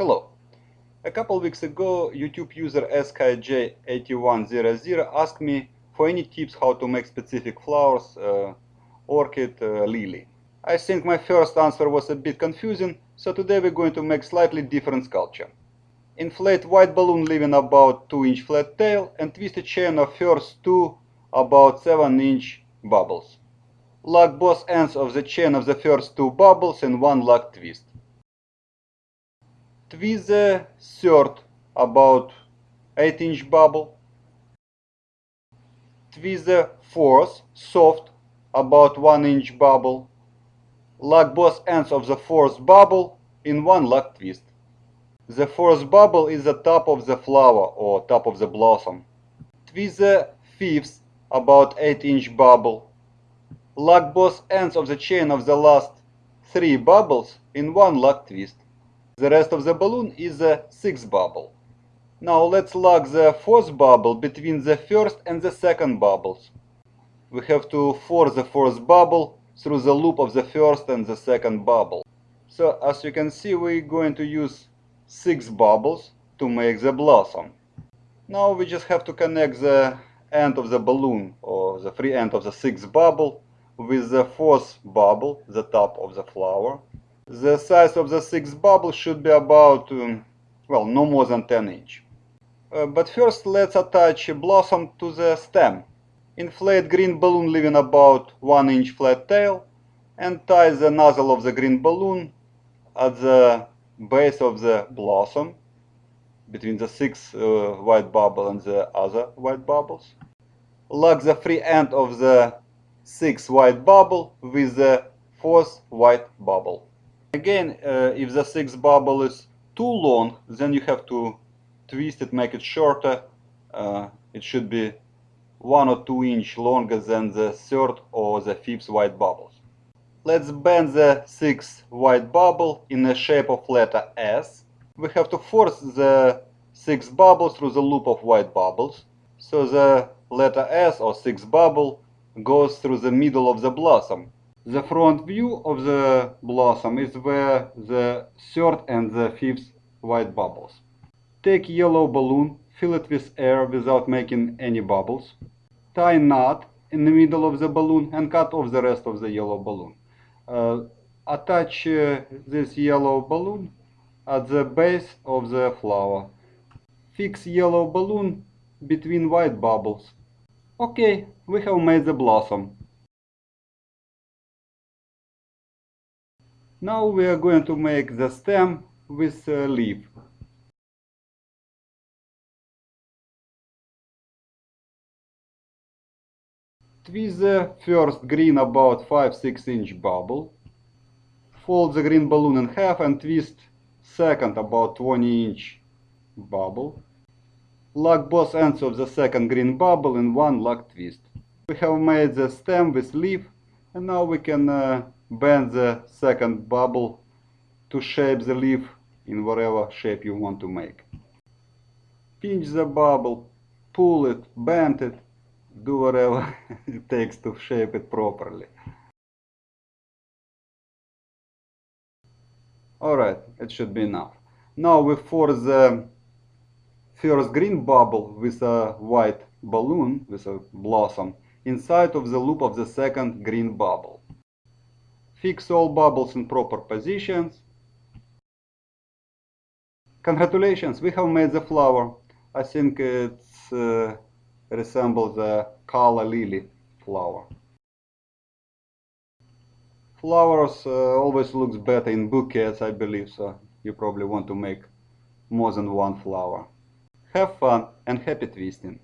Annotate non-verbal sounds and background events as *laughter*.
Hello. A couple weeks ago, YouTube user SKJ8100 asked me for any tips how to make specific flowers, uh, orchid, uh, lily. I think my first answer was a bit confusing, so today we're going to make slightly different sculpture. Inflate white balloon leaving about 2 inch flat tail and twist a chain of first two about 7 inch bubbles. Lock both ends of the chain of the first two bubbles in one lock twist. Twist the third about 8 inch bubble. Twist the fourth soft about 1 inch bubble. Lock both ends of the fourth bubble in one lock twist. The fourth bubble is the top of the flower or top of the blossom. Twist the fifth about 8 inch bubble. Lock both ends of the chain of the last three bubbles in one lock twist. The rest of the balloon is a sixth bubble. Now let's lock the fourth bubble between the first and the second bubbles. We have to force the fourth bubble through the loop of the first and the second bubble. So as you can see we're going to use six bubbles to make the blossom. Now we just have to connect the end of the balloon or the free end of the sixth bubble with the fourth bubble, the top of the flower. The size of the sixth bubble should be about, um, well, no more than 10 inch. Uh, but first let's attach a blossom to the stem. Inflate green balloon leaving about 1 inch flat tail and tie the nozzle of the green balloon at the base of the blossom between the six uh, white bubble and the other white bubbles. Lock the free end of the sixth white bubble with the fourth white bubble. Again, uh, if the sixth bubble is too long, then you have to twist it, make it shorter. Uh, it should be one or two inch longer than the third or the fifth white bubbles. Let's bend the sixth white bubble in the shape of letter S. We have to force the sixth bubble through the loop of white bubbles. So the letter S or sixth bubble goes through the middle of the blossom the front view of the blossom is where the third and the fifth white bubbles. Take yellow balloon, fill it with air without making any bubbles. Tie knot in the middle of the balloon and cut off the rest of the yellow balloon. Uh, attach uh, this yellow balloon at the base of the flower. Fix yellow balloon between white bubbles. Okay, we have made the blossom. Now we are going to make the stem with a leaf. Twist the first green about 5-6 inch bubble. Fold the green balloon in half and twist second about 20 inch bubble. Lock both ends of the second green bubble in one lock twist. We have made the stem with leaf and now we can uh, bend the second bubble to shape the leaf in whatever shape you want to make. Pinch the bubble, pull it, bend it, do whatever *laughs* it takes to shape it properly. Alright, it should be enough. Now we force the first green bubble with a white balloon, with a blossom, inside of the loop of the second green bubble. Fix all bubbles in proper positions. Congratulations, we have made the flower. I think it uh, resembles the Calla lily flower. Flowers uh, always looks better in bouquets, I believe, so you probably want to make more than one flower. Have fun and happy twisting!